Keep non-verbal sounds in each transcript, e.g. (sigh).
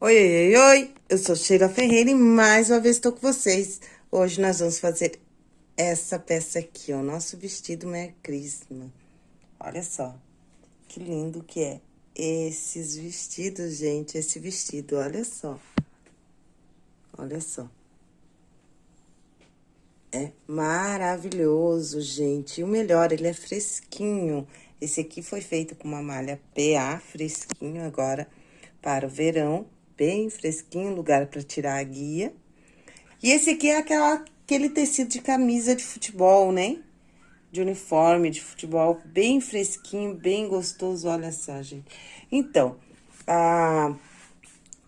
Oi, oi, oi, eu sou Sheila Ferreira e mais uma vez estou com vocês. Hoje nós vamos fazer essa peça aqui, ó, nosso vestido Merry Christmas. Olha só, que lindo que é esses vestidos, gente, esse vestido, olha só. Olha só. É maravilhoso, gente. E o melhor, ele é fresquinho. Esse aqui foi feito com uma malha PA, fresquinho agora, para o verão bem fresquinho, lugar para tirar a guia. E esse aqui é aquela, aquele tecido de camisa de futebol, né? De uniforme de futebol, bem fresquinho, bem gostoso, olha só, gente. Então,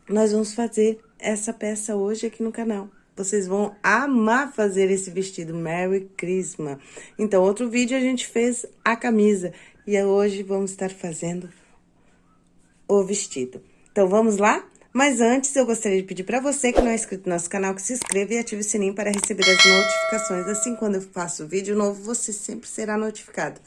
nós vamos fazer essa peça hoje aqui no canal. Vocês vão amar fazer esse vestido Merry Christmas. Então, outro vídeo a gente fez a camisa. E hoje vamos estar fazendo o vestido. Então, vamos lá? Mas antes, eu gostaria de pedir para você que não é inscrito no nosso canal, que se inscreva e ative o sininho para receber as notificações. Assim, quando eu faço vídeo novo, você sempre será notificado.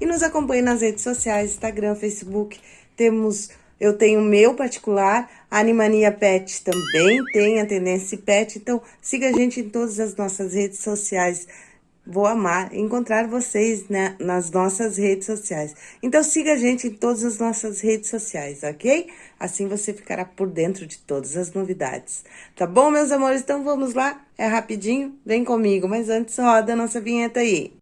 E nos acompanhe nas redes sociais, Instagram, Facebook. Temos, eu tenho o meu particular, a Animania Pet também tem a Tendência Pet. Então, siga a gente em todas as nossas redes sociais. Vou amar encontrar vocês né, nas nossas redes sociais. Então, siga a gente em todas as nossas redes sociais, ok? Assim você ficará por dentro de todas as novidades. Tá bom, meus amores? Então, vamos lá? É rapidinho? Vem comigo. Mas antes, roda a nossa vinheta aí.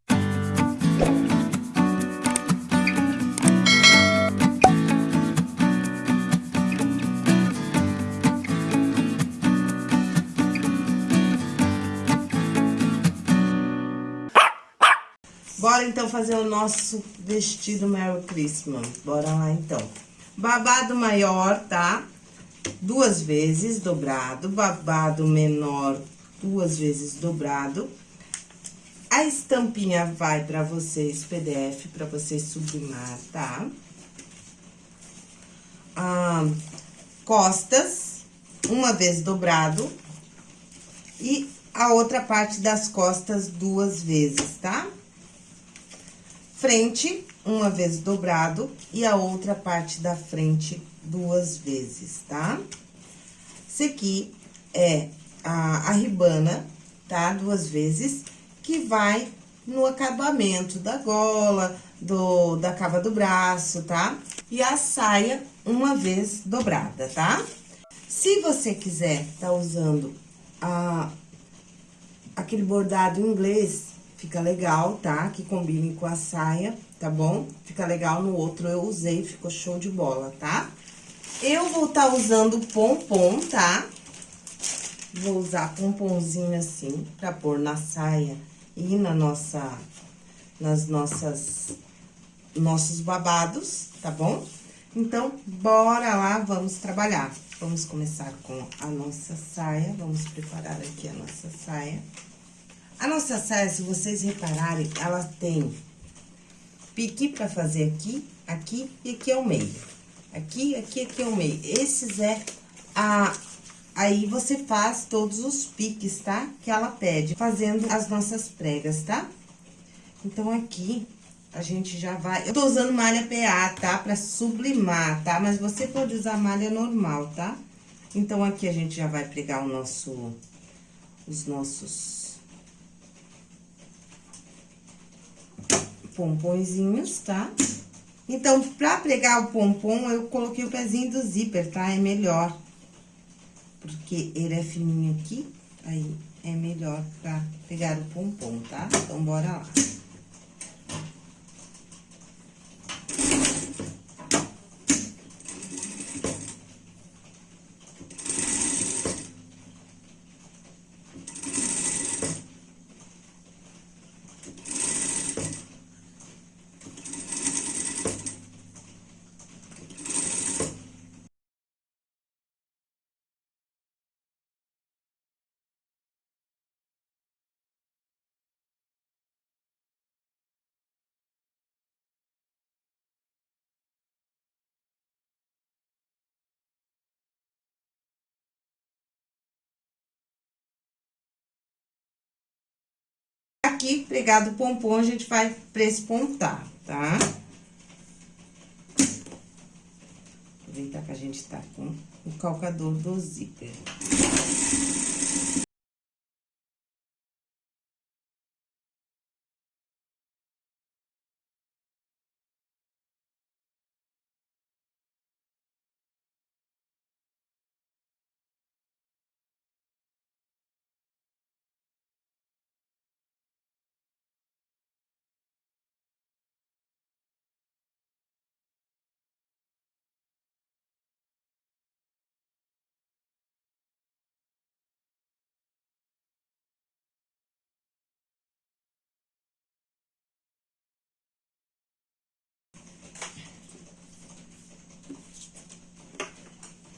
Bora então fazer o nosso vestido Merry Christmas. Bora lá então. Babado maior, tá? Duas vezes dobrado. Babado menor, duas vezes dobrado. A estampinha vai pra vocês, PDF, pra vocês sublimar, tá? Ah, costas, uma vez dobrado. E a outra parte das costas duas vezes, tá? Frente, uma vez dobrado, e a outra parte da frente duas vezes, tá? Esse aqui é a, a ribana, tá? Duas vezes, que vai no acabamento da gola, do, da cava do braço, tá? E a saia, uma vez dobrada, tá? Se você quiser tá usando a, aquele bordado inglês, Fica legal, tá? Que combine com a saia, tá bom? Fica legal no outro, eu usei, ficou show de bola, tá? Eu vou estar tá usando pompom, tá? Vou usar pomponzinho assim, pra pôr na saia e na nossa, nas nossas, nossos babados, tá bom? Então, bora lá, vamos trabalhar. Vamos começar com a nossa saia, vamos preparar aqui a nossa saia. A nossa saia, se vocês repararem, ela tem pique pra fazer aqui, aqui e aqui é o meio. Aqui, aqui, aqui é o meio. Esses é a... Aí, você faz todos os piques, tá? Que ela pede, fazendo as nossas pregas, tá? Então, aqui, a gente já vai... Eu tô usando malha PA, tá? Pra sublimar, tá? Mas você pode usar malha normal, tá? Então, aqui a gente já vai pregar o nosso... Os nossos pompons, tá? Então, pra pregar o pompom, eu coloquei o pezinho do zíper, tá? É melhor. Porque ele é fininho aqui, aí é melhor pra pegar o pompom, tá? Então, bora lá. Aqui, pregado o pompom, a gente vai prespontar, tá? Aproveitar que a gente tá com o calcador do zíper.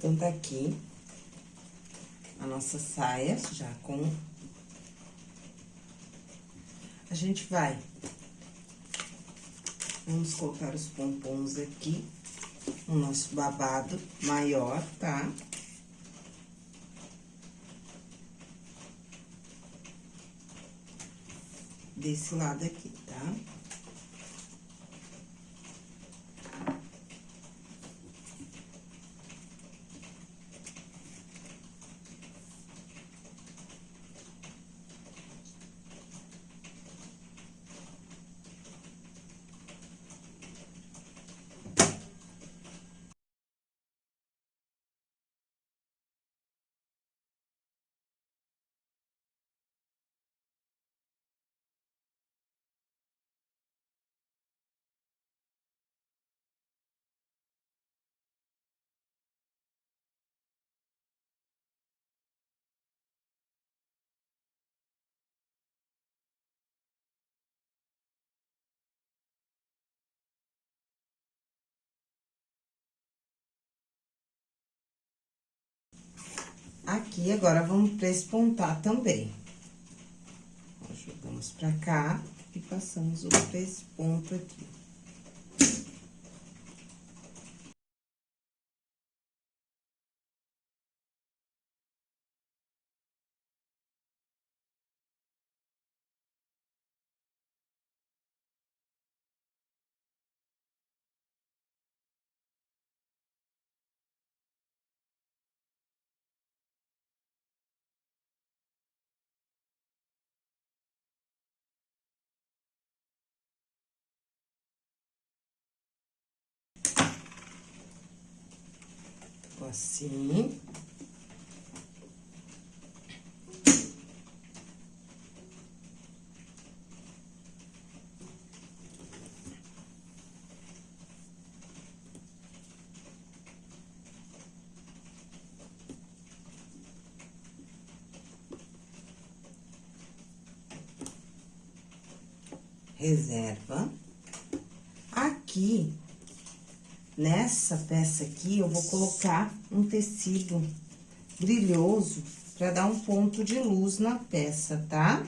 Então, tá aqui a nossa saia, já com... A gente vai... Vamos colocar os pompons aqui, o nosso babado maior, tá? Desse lado aqui, tá? Aqui, agora, vamos prespontar também. jogamos pra cá e passamos o presponto aqui. Assim. Reserva. Aqui, Nessa peça aqui, eu vou colocar um tecido brilhoso pra dar um ponto de luz na peça, tá?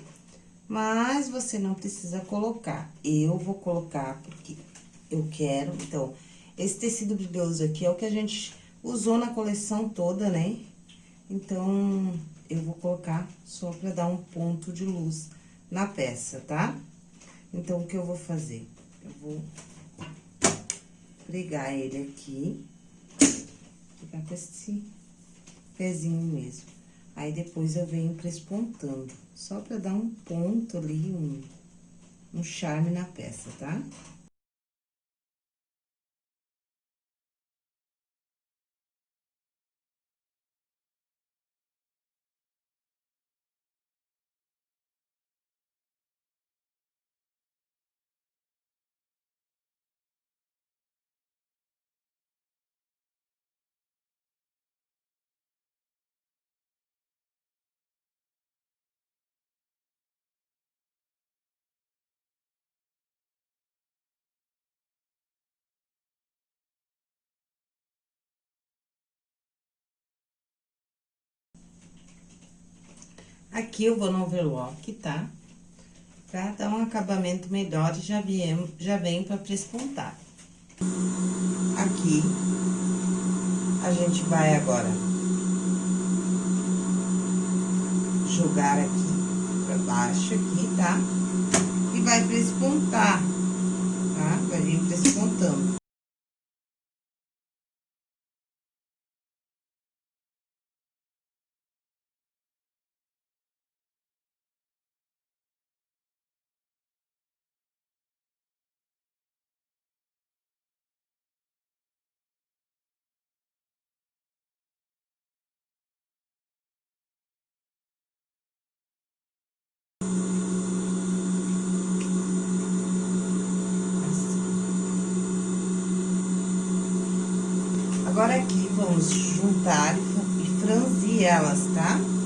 Mas você não precisa colocar. Eu vou colocar porque eu quero. Então, esse tecido brilhoso aqui é o que a gente usou na coleção toda, né? Então, eu vou colocar só pra dar um ponto de luz na peça, tá? Então, o que eu vou fazer? Eu vou pregar ele aqui, ficar com esse pezinho mesmo. Aí, depois eu venho prespontando, só pra dar um ponto ali, um, um charme na peça, tá? Aqui eu vou no overlock, tá? Pra dar um acabamento melhor e já, viem, já vem pra prespontar. Aqui, a gente vai agora jogar aqui pra baixo, aqui, tá? E vai prespontar, tá? Vai vir prespontando. Juntar e franzir elas, tá?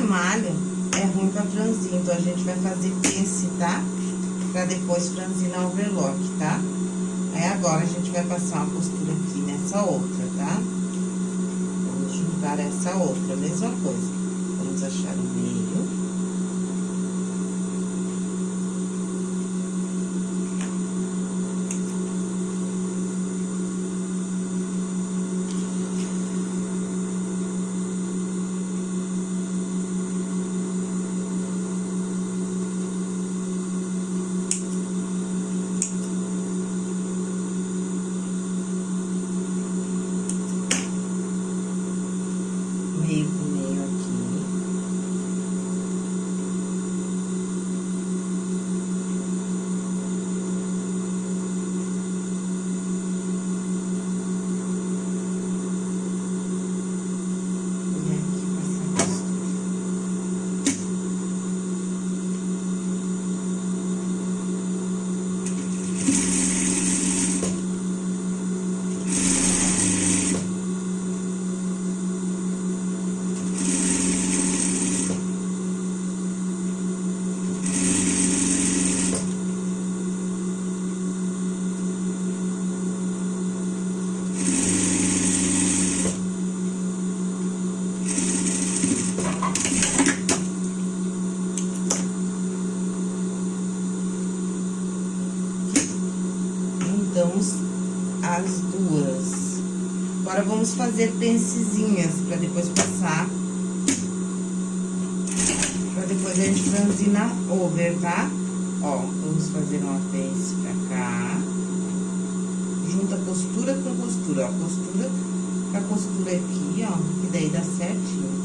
Malha, é ruim pra franzir, então a gente vai fazer pence, tá? Pra depois franzir na overlock, tá? Aí agora a gente vai passar uma costura aqui nessa outra, tá? Vamos juntar essa outra, mesma coisa. Vamos achar o meio. meio com meio aqui. E aqui passar a costura. juntamos as duas. Agora, vamos fazer pencezinhas pra depois passar. Pra depois a gente franzir over, tá? Ó, vamos fazer uma pence pra cá. Junta costura com costura, ó. Costura com costura aqui, ó. Que daí dá certinho,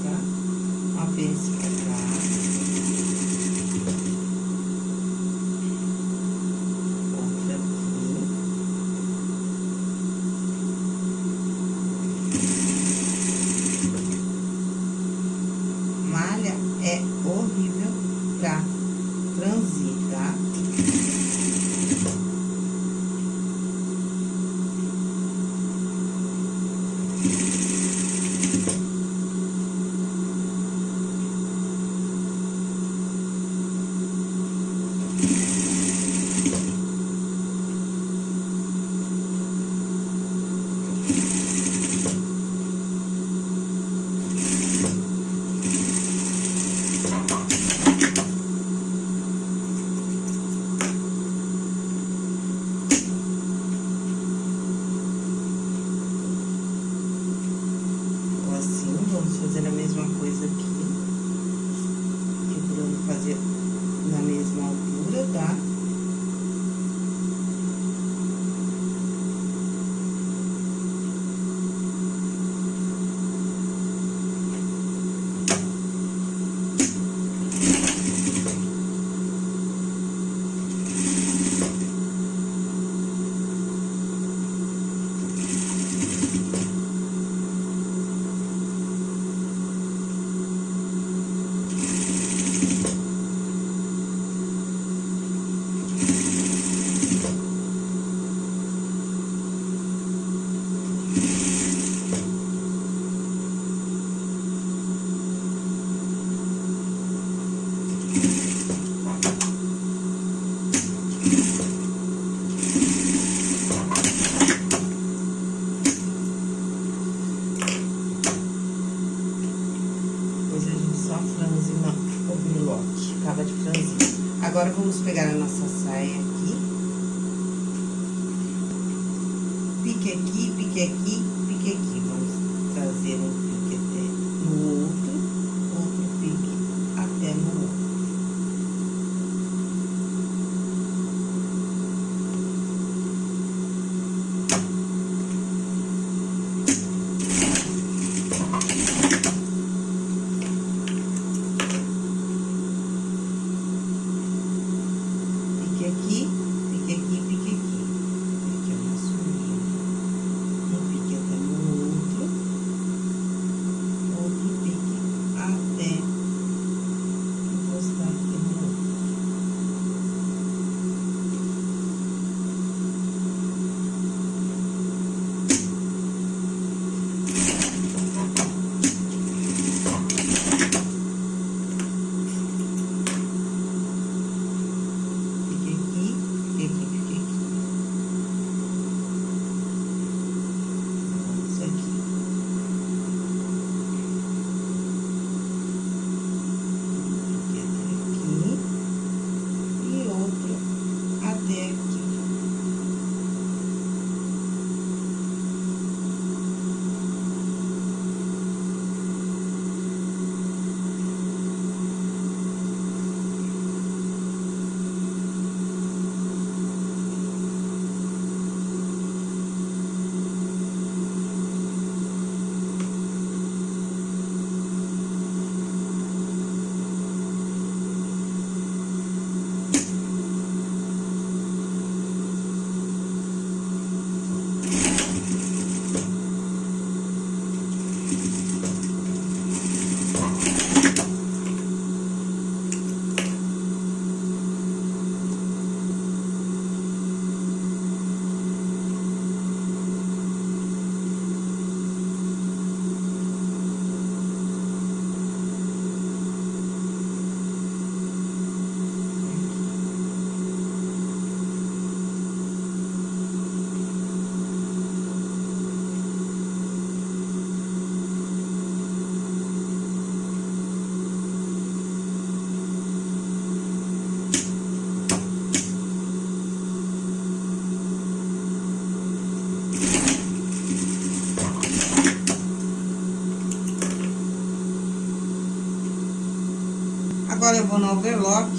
Agora eu vou no overlock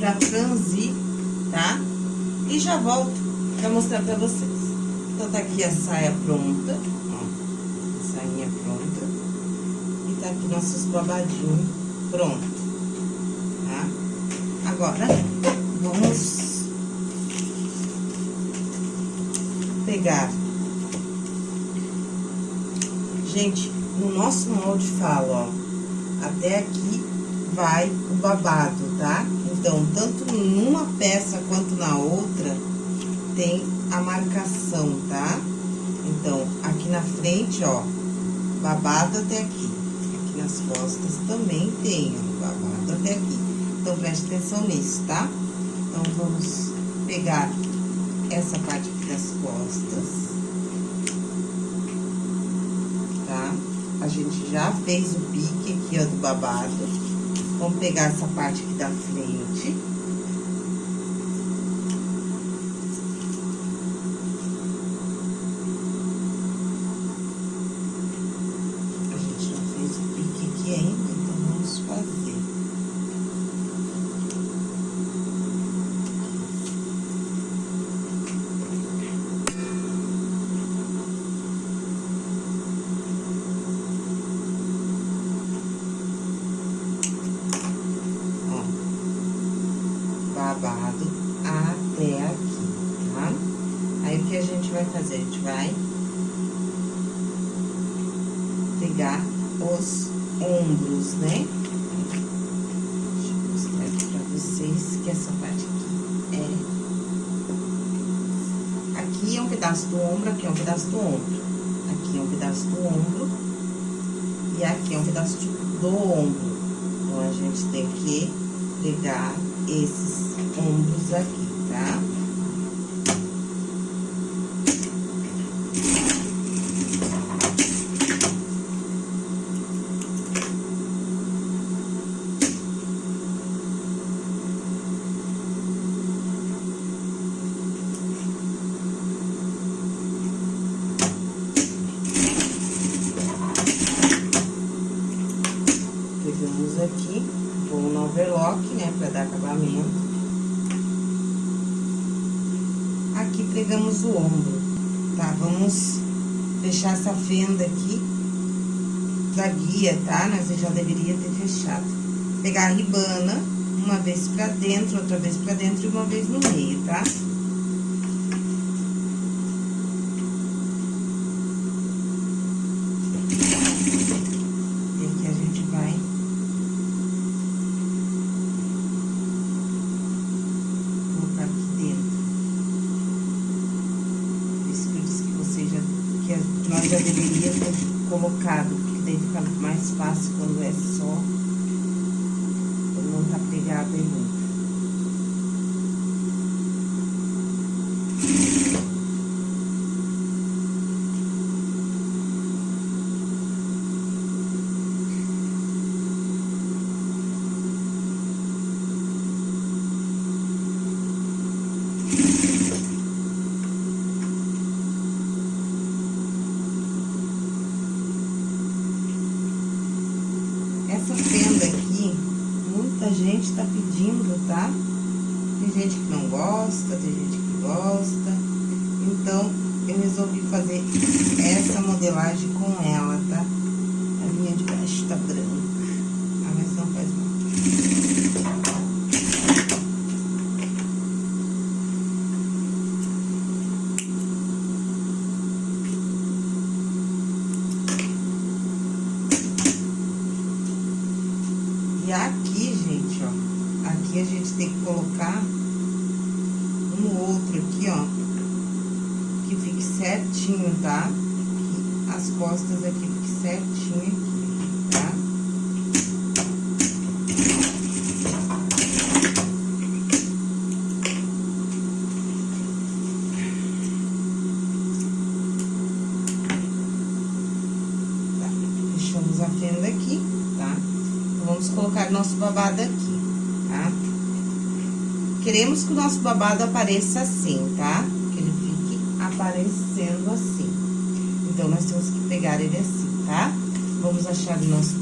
pra franzir, tá? E já volto pra mostrar pra vocês. Então, tá aqui a saia pronta, ó. A sainha pronta. E tá aqui nossos babadinhos pronto, tá? Agora, vamos pegar. Gente, no nosso molde fala, ó até aqui vai o babado, tá? Então, tanto numa peça quanto na outra, tem a marcação, tá? Então, aqui na frente, ó, babado até aqui. Aqui nas costas também tem, ó, babado até aqui. Então, preste atenção nisso, tá? Então, vamos pegar essa parte aqui das costas. Tá? A gente já fez o pique aqui, ó, do babado. Vamos pegar essa parte aqui da frente. A gente já fez o pique aqui ainda, então vamos fazer. babado até aqui, tá? Aí, o que a gente vai fazer? A gente vai pegar os ombros, né? Deixa eu mostrar aqui pra vocês que essa parte aqui é... Aqui é um pedaço do ombro, aqui é um pedaço do ombro. Aqui é um pedaço do ombro. E aqui é um pedaço do ombro. Então, a gente tem que pegar esses aqui, tá? Pegamos aqui, vou no overlock, né, pra dar acabamento. Aqui pegamos o ombro, tá? Vamos fechar essa fenda aqui da guia, tá? Nós já deveria ter fechado. Pegar a ribana, uma vez pra dentro, outra vez pra dentro e uma vez no meio, tá? Tá? já deveria ter colocado, porque daí fica mais fácil quando é só, quando não tá pegado ainda. Essa fenda aqui, muita gente tá pedindo, tá? Tem gente que não gosta, tem gente que gosta. Então, eu resolvi fazer essa modelagem com ela, tá? A linha de baixo tá branca. Ah, mas não faz mal. E aqui, gente, ó, aqui a gente tem que colocar um outro aqui, ó, que fique certinho, tá? Que as costas aqui fiquem certinho aqui, tá? Tá, fechamos a fenda aqui, tá? Vamos colocar nosso babado aqui? Queremos que o nosso babado apareça assim, tá? Que ele fique aparecendo assim. Então, nós temos que pegar ele assim, tá? Vamos achar o nosso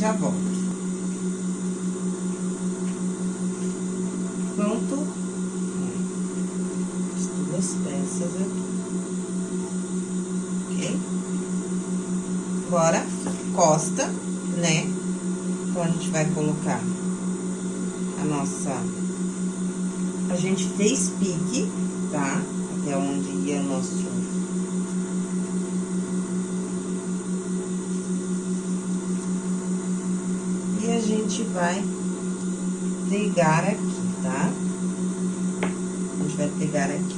Chapo. gente vai ligar aqui, tá? A gente vai pegar aqui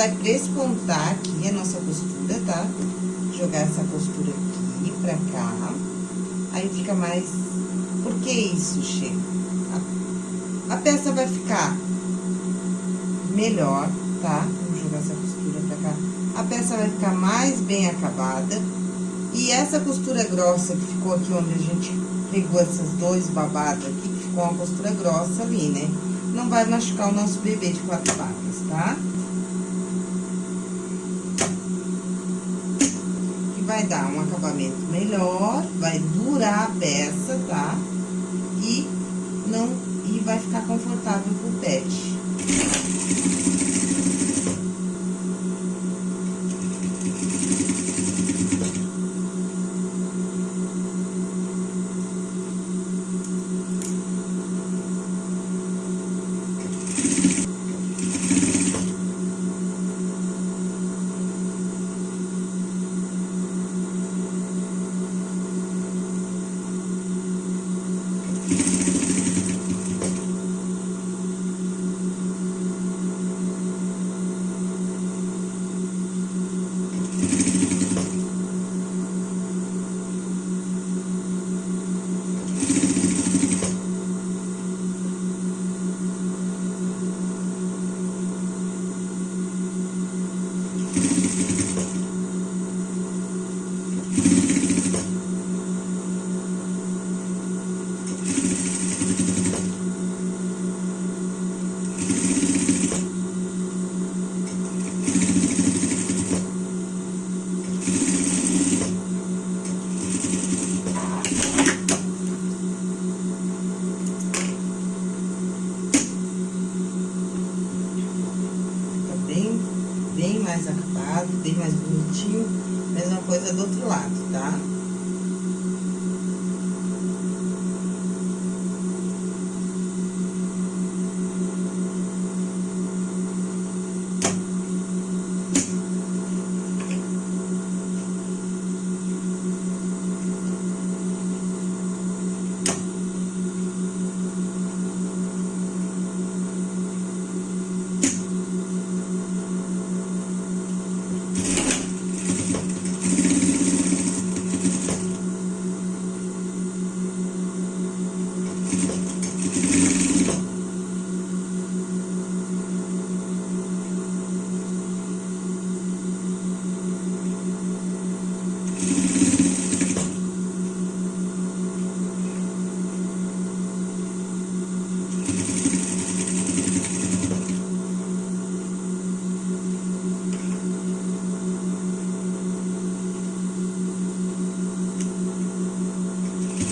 vai prespontar aqui a nossa costura, tá? Jogar essa costura aqui pra cá. Aí fica mais... Por que isso, Che? A, a peça vai ficar melhor, tá? Vamos jogar essa costura pra cá. A peça vai ficar mais bem acabada. E essa costura grossa que ficou aqui onde a gente pegou esses dois babados aqui, que ficou uma costura grossa ali, né? Não vai machucar o nosso bebê de quatro patas, tá? Que vai dar um acabamento melhor, vai durar a peça, tá? E não e vai ficar confortável pro pet.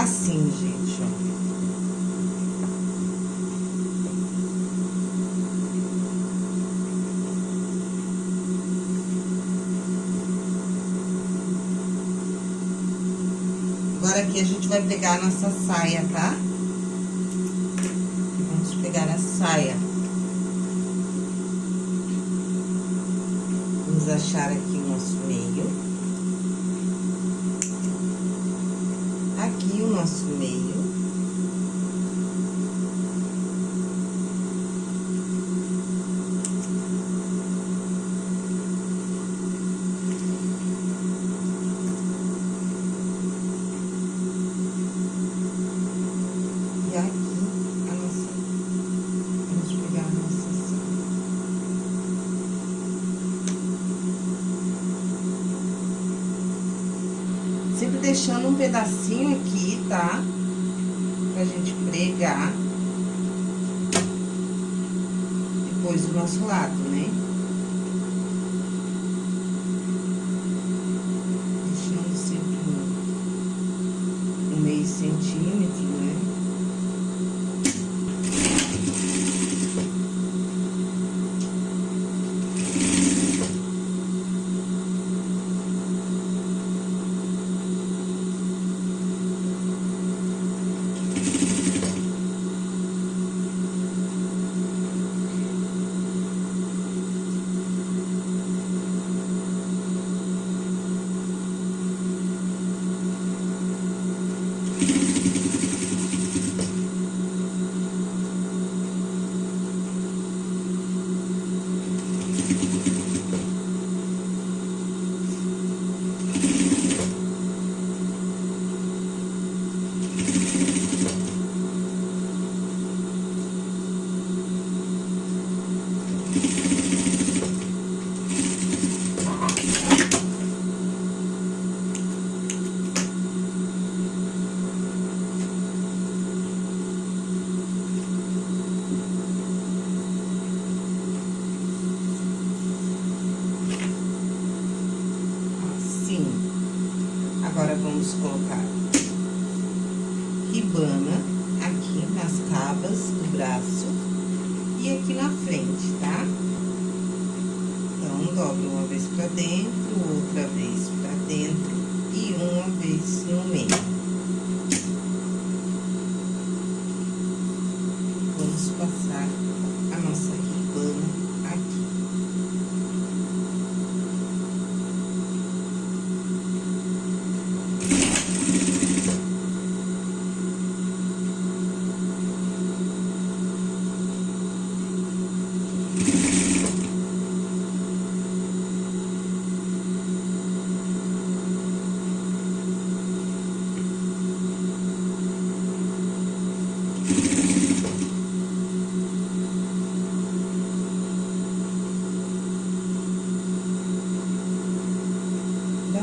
Assim, gente, ó. Agora aqui a gente vai pegar a nossa saia, tá?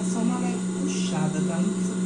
Só uma leve puxada, tá? Não precisa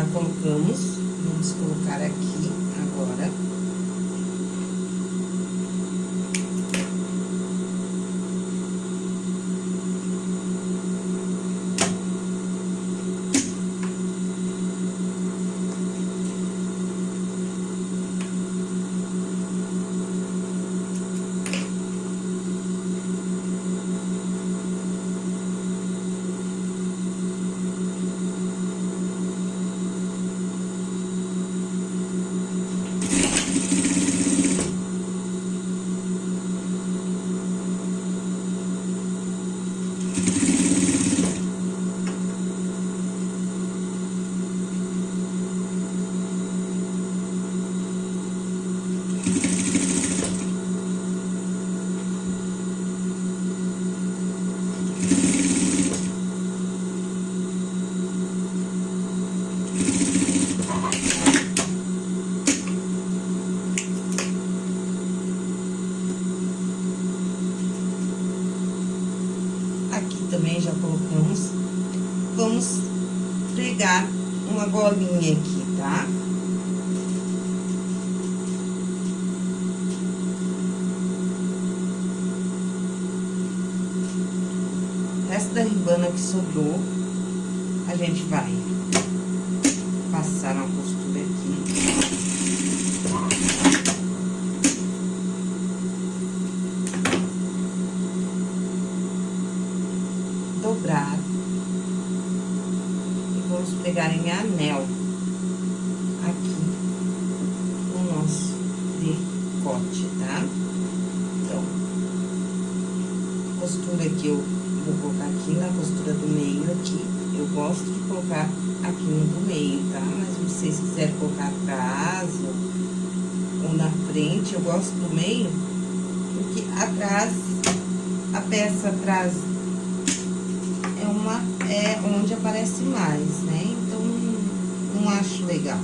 já colocamos, vamos colocar aqui agora. também já colocamos. Vamos pregar uma golinha aqui, tá? O resto da ribana que sobrou, a gente vai passar uma costura aqui. dobrar. E vamos pegar em anel aqui no nosso decote, tá? Então, costura que eu vou colocar aqui na costura do meio aqui. Eu gosto de colocar aqui no meio, tá? Mas se vocês quiserem colocar atrás ou na frente, eu gosto do meio, porque atrás, a peça atrás uma é onde aparece mais, né? Então, não acho legal.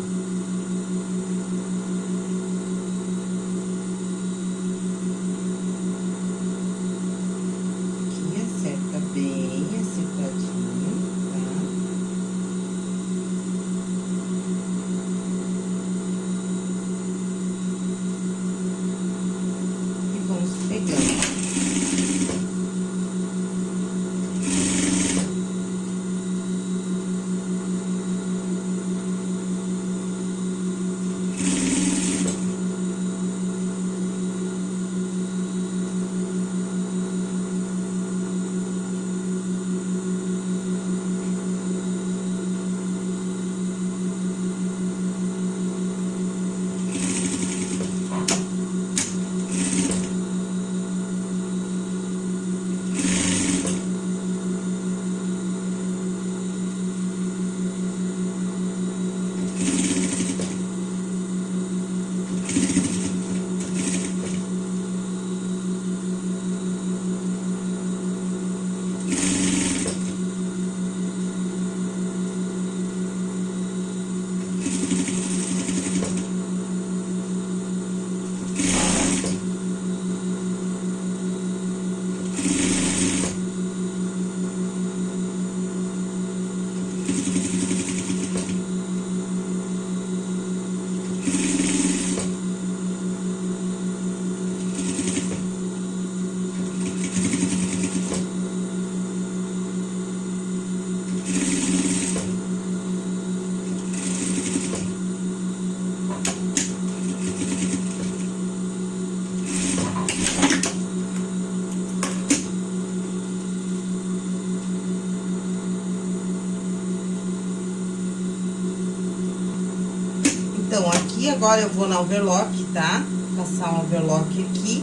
Agora eu vou na overlock, tá? Passar um overlock aqui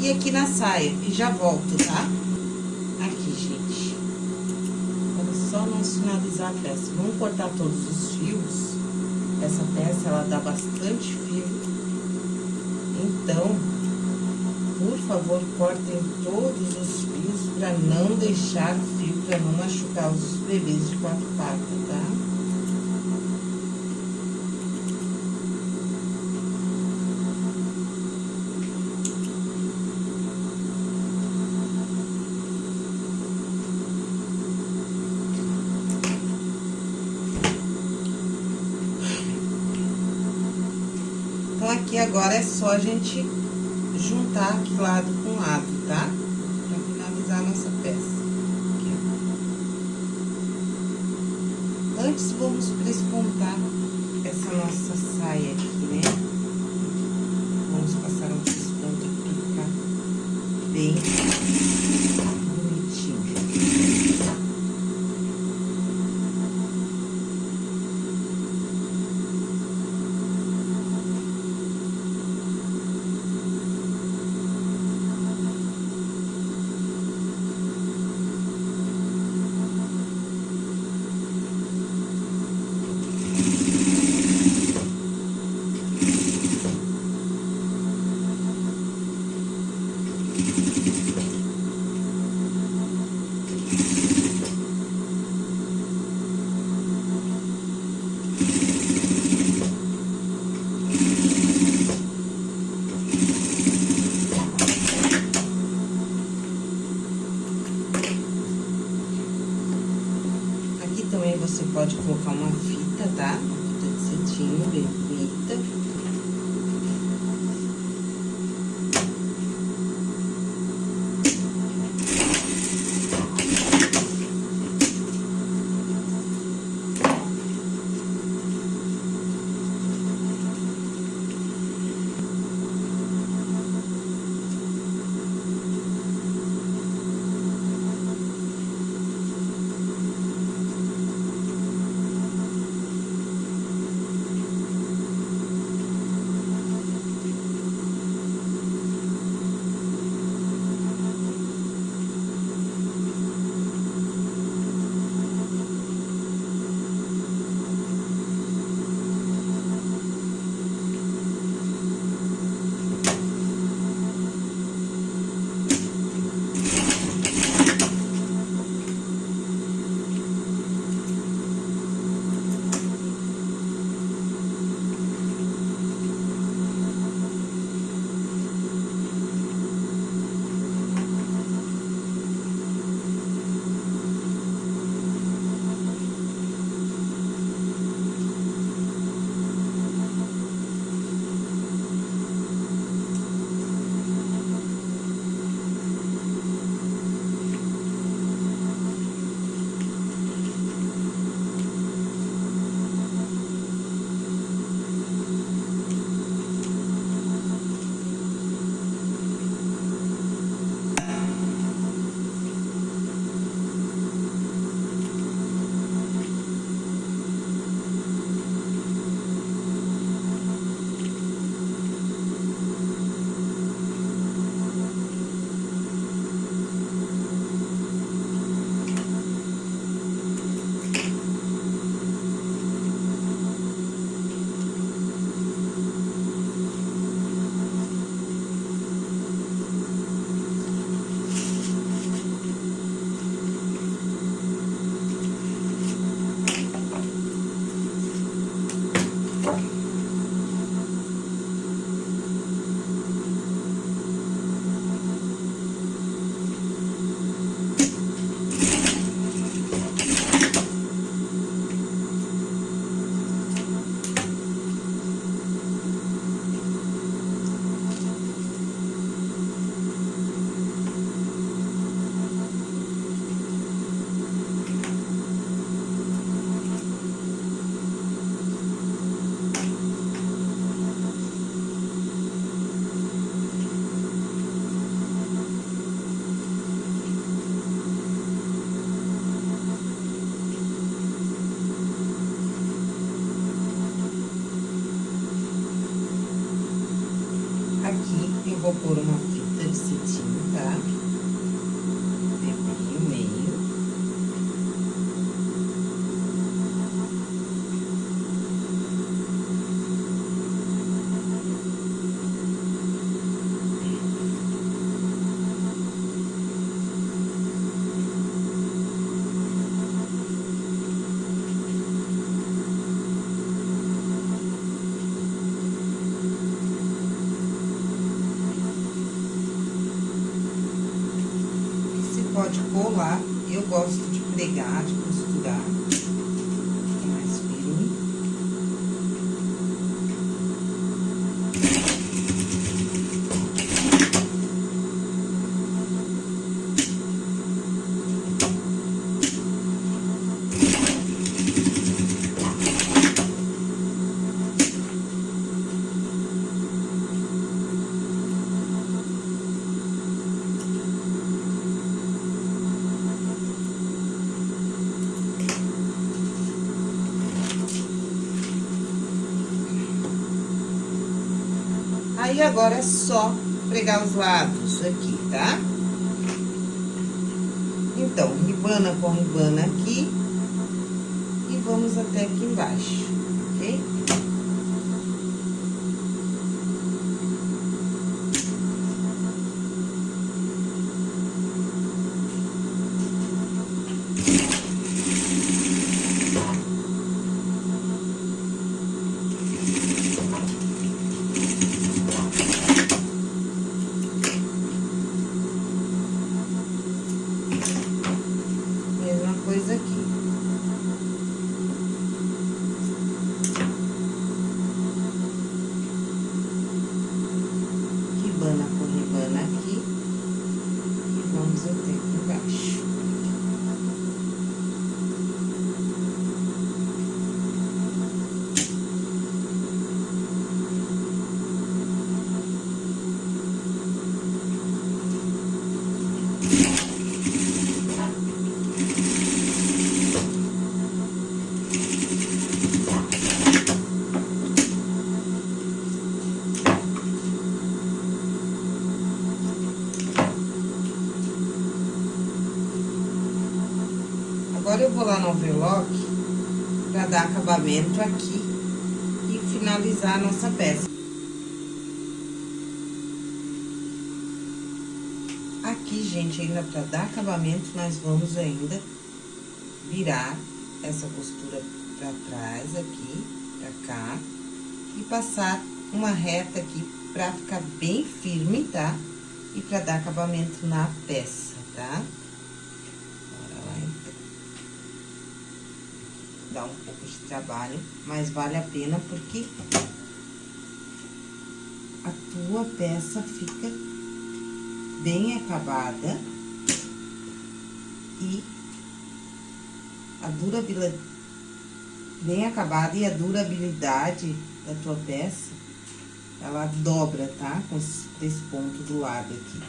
e aqui na saia. E já volto, tá? Aqui, gente. Vamos só não finalizar a peça. Vamos cortar todos os fios. Essa peça, ela dá bastante fio. Então, por favor, cortem todos os fios pra não deixar fio, pra não machucar os bebês de quatro patas, tá? Aqui agora é só a gente juntar aqui lado com lado, tá? Pra finalizar a nossa peça. Aqui. Antes, vamos prespontar essa nossa saia aqui, né? Vamos passar um desponto bem aqui eu vou pôr uma fita de cetim, tá? Bem o meio. Você pode colar, eu gosto de pregar, de costurar. Fica mais firme. Aí, agora é só pregar os lados aqui, tá? Então, ribana com ribana aqui. E vamos até aqui embaixo, ok? Mesma coisa aqui. Ribana com ribana aqui. E vamos até aqui embaixo. Agora eu vou lá no overlock pra dar acabamento aqui e finalizar a nossa peça. Aqui, gente, ainda pra dar acabamento, nós vamos ainda virar essa costura pra trás aqui, pra cá, e passar uma reta aqui pra ficar bem firme, tá? E pra dar acabamento na peça, tá? Bora lá, então. Dá um pouco de trabalho, mas vale a pena porque a tua peça fica bem acabada e a durabilidade bem acabada e a durabilidade da tua peça ela dobra, tá? Com esse, ponto do lado aqui.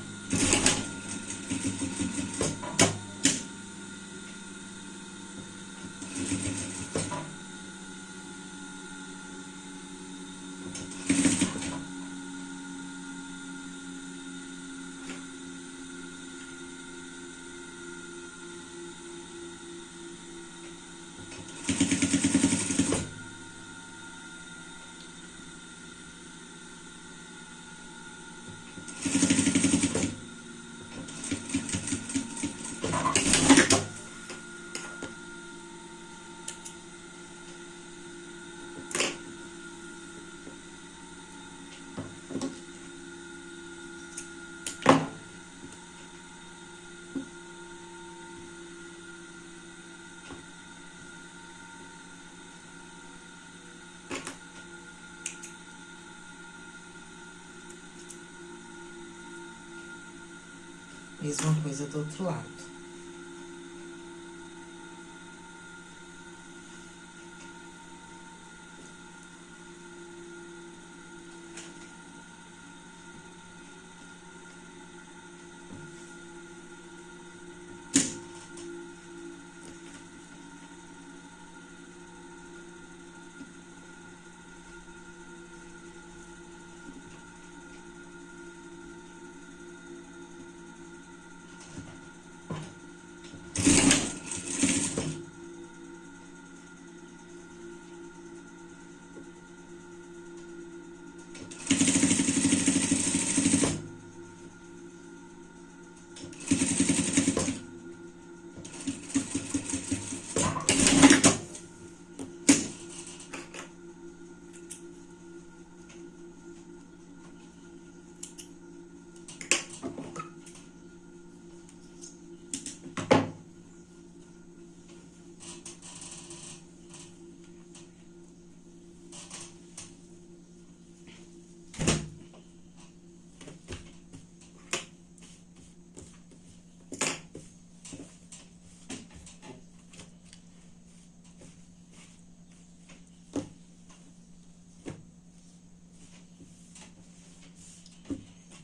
Mesma coisa do outro lado.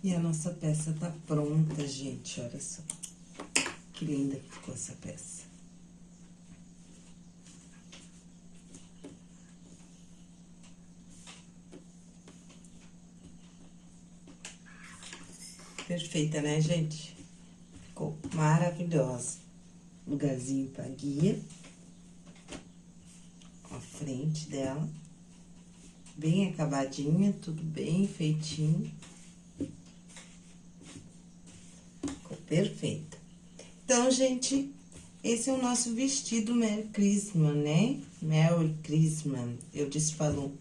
E a nossa peça tá pronta, gente, olha só. Que linda que ficou essa peça. Perfeita, né, gente? Ficou maravilhosa. Lugarzinho pra guia. A frente dela. Bem acabadinha, tudo bem feitinho. Ficou perfeita. Então, gente, esse é o nosso vestido Merry Christmas, né? Merry Christmas. Eu disse falou.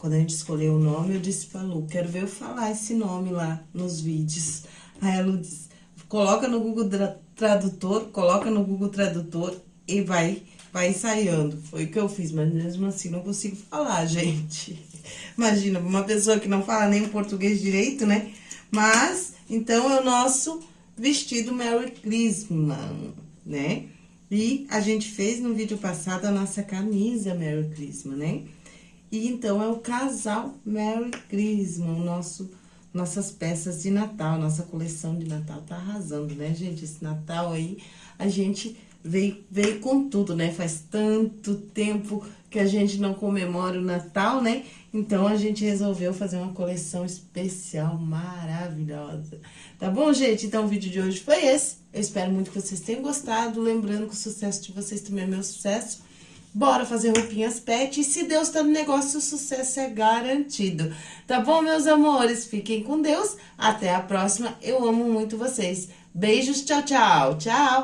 Quando a gente escolheu o nome, eu disse Lu, quero ver eu falar esse nome lá nos vídeos. Aí a Lu disse, coloca no Google Tradutor, coloca no Google Tradutor e vai, vai ensaiando. Foi o que eu fiz, mas mesmo assim não consigo falar, (laughs) gente. Imagina, uma pessoa que não fala nem português direito, né? Mas, então, é o nosso vestido Merry Christmas, né? E a gente fez no vídeo passado a nossa camisa Merry Christmas, né? E então, é o casal Merry Christmas, o nosso, nossas peças de Natal, nossa coleção de Natal tá arrasando, né, gente? Esse Natal aí, a gente veio, veio com tudo, né? Faz tanto tempo que a gente não comemora o Natal, né? Então, a gente resolveu fazer uma coleção especial, maravilhosa. Tá bom, gente? Então, o vídeo de hoje foi esse. Eu espero muito que vocês tenham gostado. Lembrando que o sucesso de vocês também é meu sucesso. Bora fazer roupinhas pet e se Deus tá no negócio, o sucesso é garantido. Tá bom, meus amores? Fiquem com Deus. Até a próxima. Eu amo muito vocês. Beijos, tchau, tchau. Tchau.